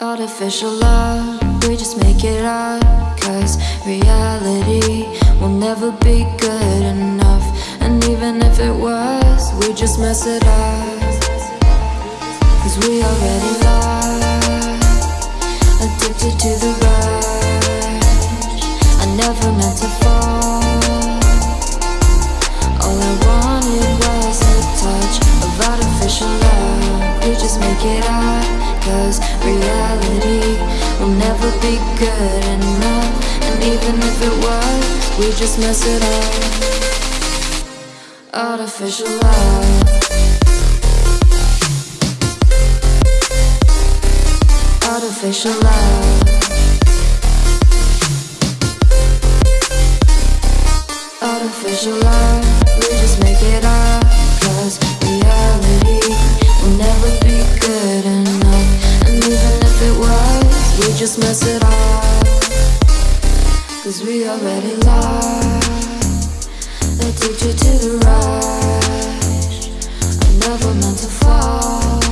Artificial love, we just make it up. Cause reality will never be good enough. And even if it was, we just mess it up. Cause we already lost, addicted to the rush. I never meant to fall. All I wanted was a touch of artificial love. We just make it up. Cause reality never be good enough. And even if it was, we just mess it up. Artificial love. Artificial love. Artificial love. We just make it up. Just mess it up. Cause we already lost. Addicted to the rush. I never meant to fall.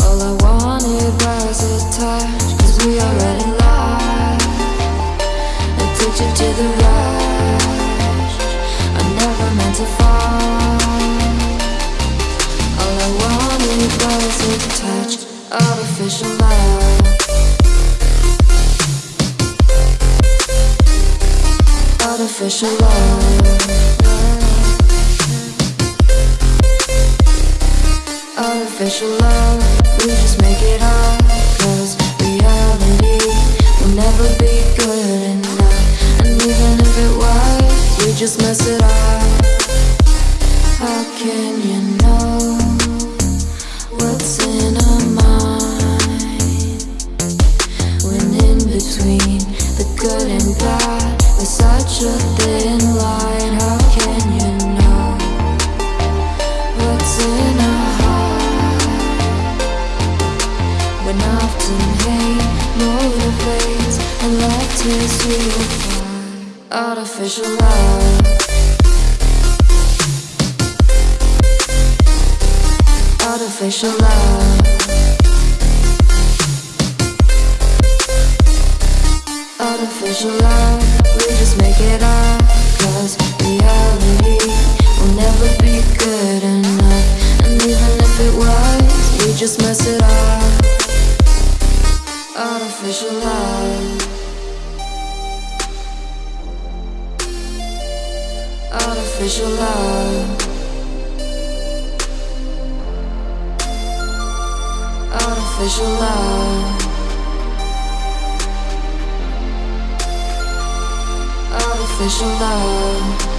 All I wanted was a touch. Cause we already lost. Addicted to the rush. I never meant to fall. All I wanted was a touch. Artificial love. Artificial love. Artificial love, we just make it up Cause reality will never be good enough And even if it was, we just mess it up How can you know you apart Artificial love. Artificial love. Artificial love, we just make it up Cause reality will never be good enough. And even if it was, we just mess it up. Artificial love Artificial love. Artificial love. Artificial love